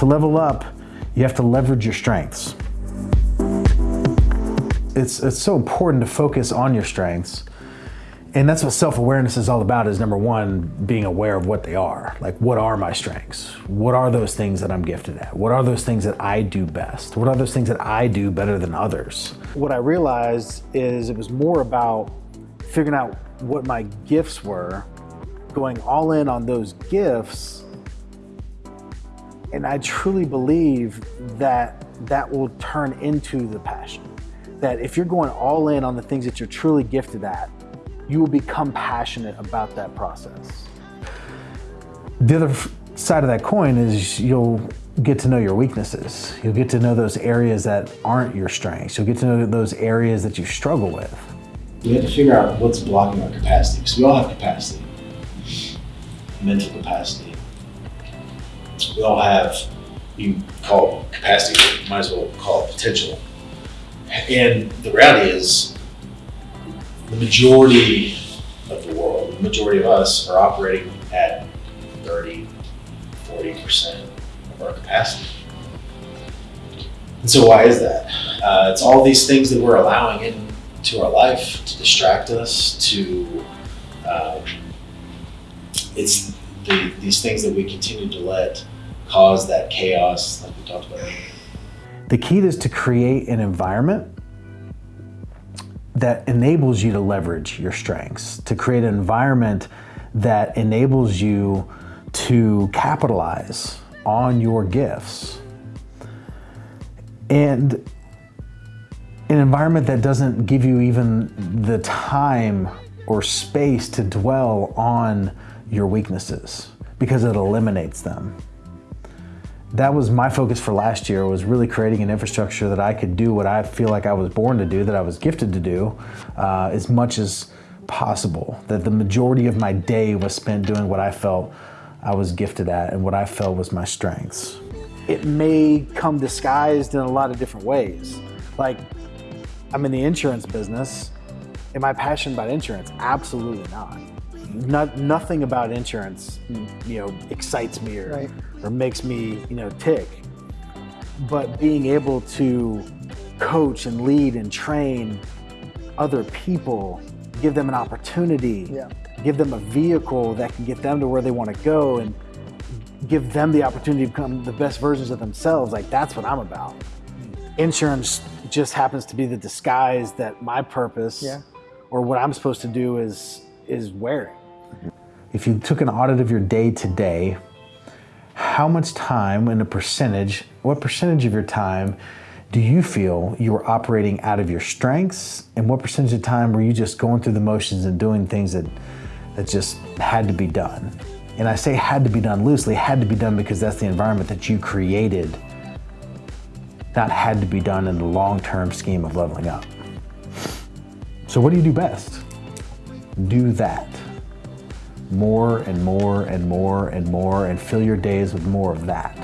To level up, you have to leverage your strengths. It's, it's so important to focus on your strengths. And that's what self-awareness is all about is number one, being aware of what they are. Like what are my strengths? What are those things that I'm gifted at? What are those things that I do best? What are those things that I do better than others? What I realized is it was more about figuring out what my gifts were, going all in on those gifts. And I truly believe that that will turn into the passion. That if you're going all in on the things that you're truly gifted at, you will become passionate about that process. The other side of that coin is you'll get to know your weaknesses. You'll get to know those areas that aren't your strengths. You'll get to know those areas that you struggle with. We have to figure out what's blocking our capacity because we all have capacity, mental capacity. We all have, you call it capacity, but you might as well call it potential. And the reality is, the majority of the world, the majority of us are operating at 30, 40% of our capacity. And so why is that? Uh, it's all these things that we're allowing into our life to distract us, to, um, it's the, these things that we continue to let cause that chaos like we talked about earlier. The key is to create an environment that enables you to leverage your strengths, to create an environment that enables you to capitalize on your gifts. And an environment that doesn't give you even the time or space to dwell on your weaknesses because it eliminates them that was my focus for last year was really creating an infrastructure that I could do what I feel like I was born to do, that I was gifted to do, uh, as much as possible. That the majority of my day was spent doing what I felt I was gifted at and what I felt was my strengths. It may come disguised in a lot of different ways. Like, I'm in the insurance business. Am I passionate about insurance? Absolutely not. Not, nothing about insurance, you know, excites me or, right. or makes me, you know, tick. But being able to coach and lead and train other people, give them an opportunity, yeah. give them a vehicle that can get them to where they want to go and give them the opportunity to become the best versions of themselves. Like that's what I'm about. Insurance just happens to be the disguise that my purpose yeah. or what I'm supposed to do is is wearing. If you took an audit of your day today, how much time and a percentage, what percentage of your time do you feel you were operating out of your strengths and what percentage of time were you just going through the motions and doing things that, that just had to be done? And I say had to be done loosely, had to be done because that's the environment that you created, not had to be done in the long-term scheme of leveling up. So what do you do best? Do that more and more and more and more and fill your days with more of that.